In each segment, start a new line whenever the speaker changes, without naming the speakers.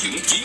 Chuyển.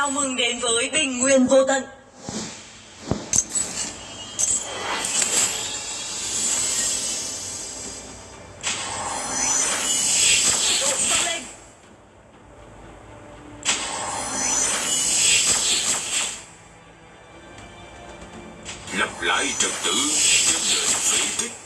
Chào mừng đến với Bình Nguyên Vô Tận.
Lập lại trật tự trên người phế tích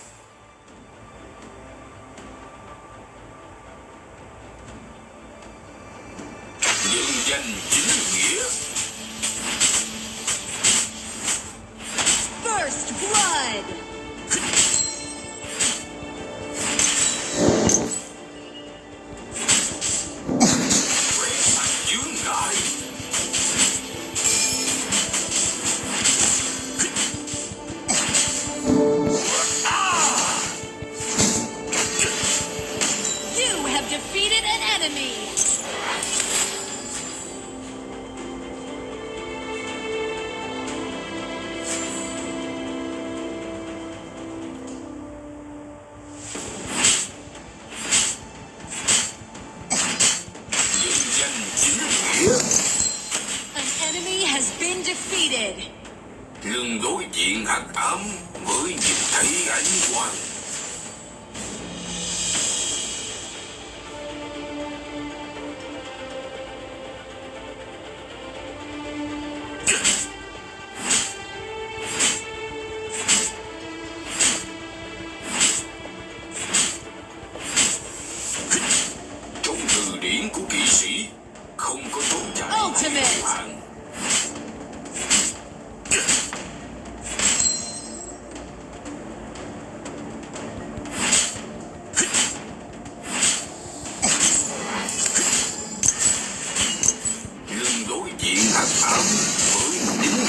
Với những.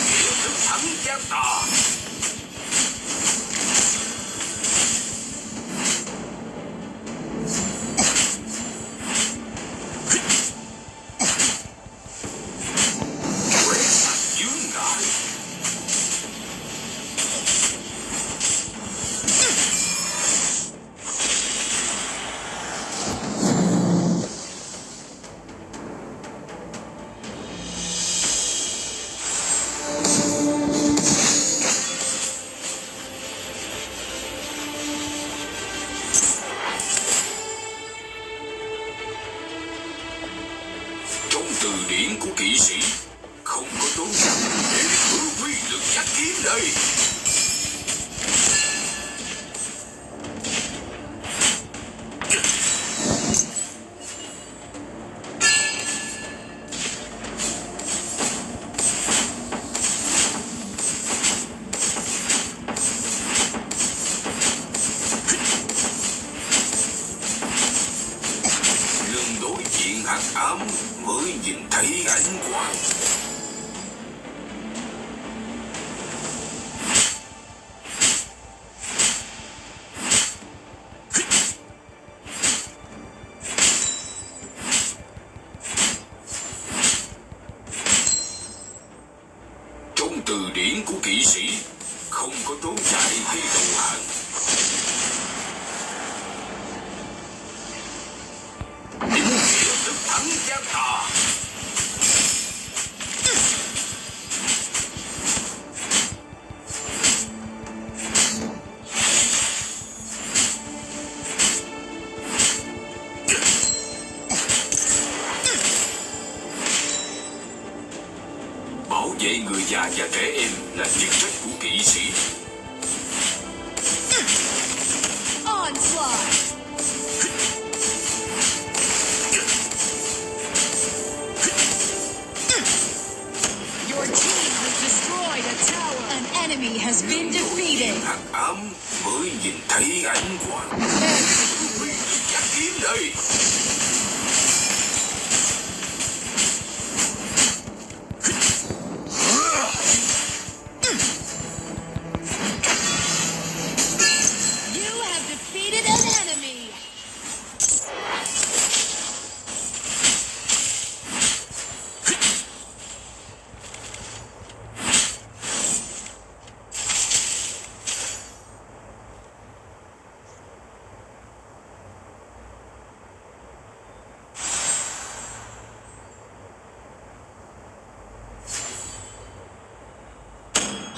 幾時，
窮個
都曳喺度
行。già và trẻ em
là chức trách của
kỵ sĩ. has been defeated.
Hắc ám mới nhìn thấy ánh quang. Chắc kiếm đây.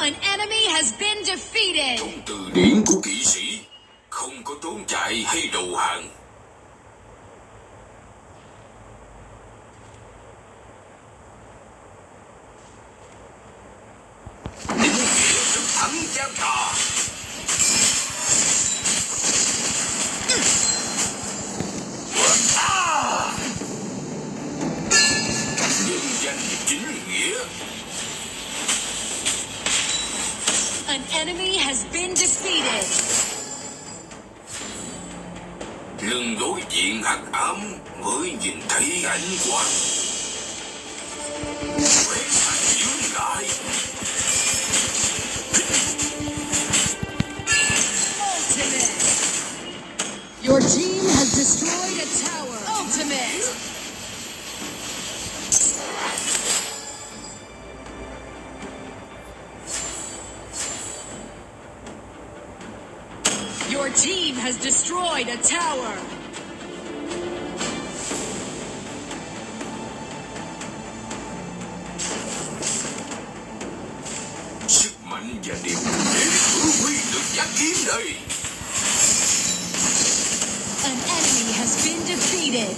An enemy has been defeated.
Trong từ điển của kỵ sĩ, Không có trốn chạy hay đầu hàng Định nghĩa sự thắng gian trò đối diện hắc ám mới nhìn thấy ánh quang Quét sạch dưới lại
Ultimate. Your team has destroyed a tower. Ultimate. Your team has destroyed a tower. An enemy has been defeated.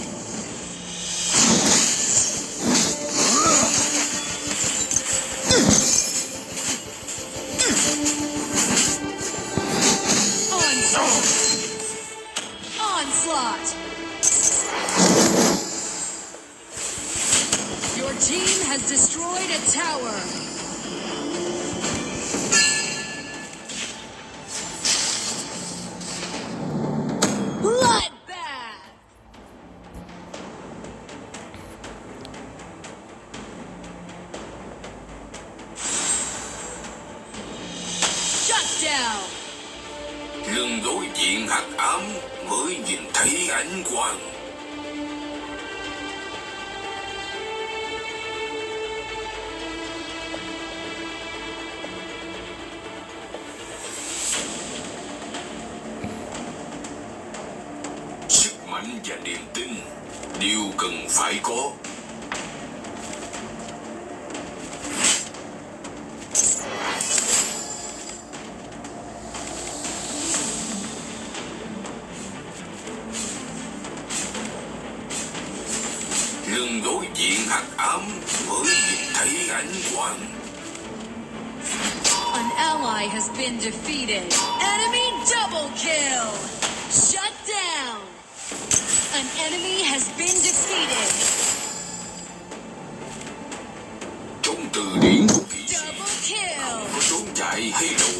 Onslaught. Onslaught. Your team has destroyed a tower. Down.
Đối diện hắc ám mới nhìn thấy ánh quang
ally has been defeated. Enemy double kill. Shut down. An enemy has been defeated.
Trong từ điển của kỵ sĩ
Double kill.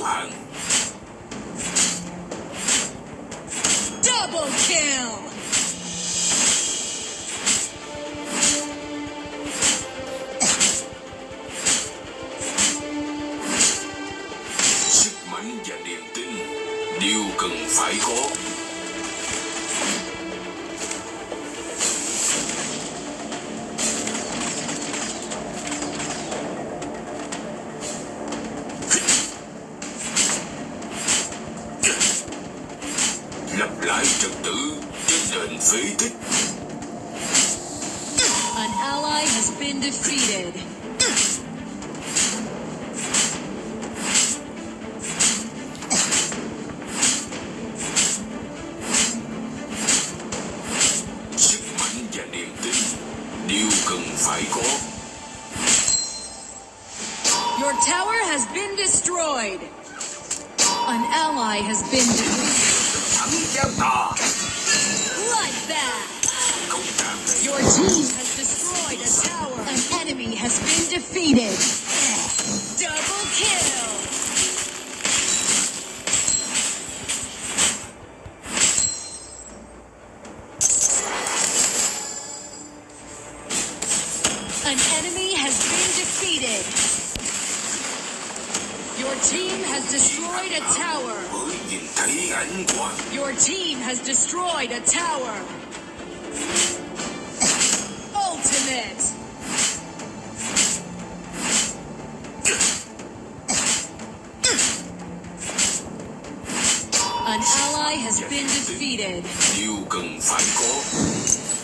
Destroyed. An ally has been defeated. Bloodbath. Your team has destroyed a tower. An enemy has been defeated. Double kill. has destroyed a tower. Ultimate. An ally has been defeated. You can fight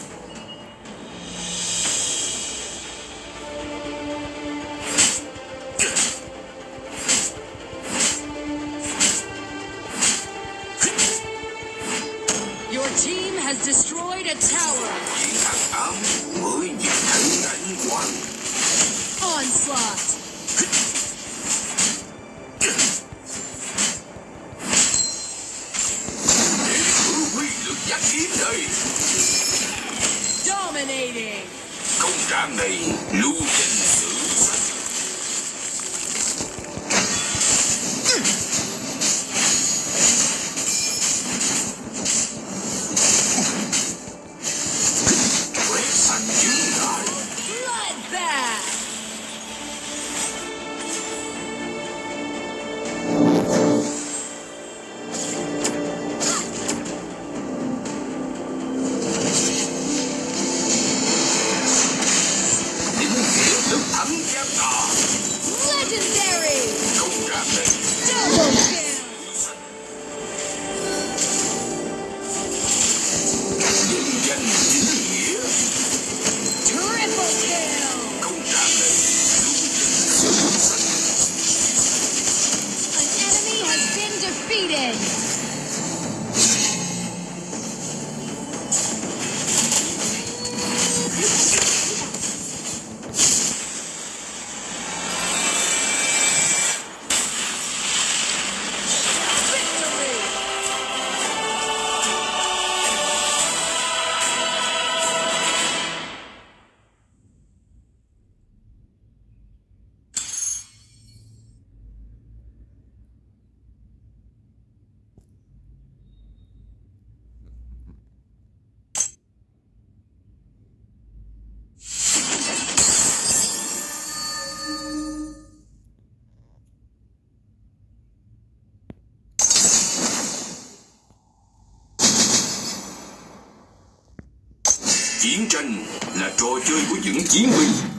Chiến tranh là trò chơi của những chiến binh.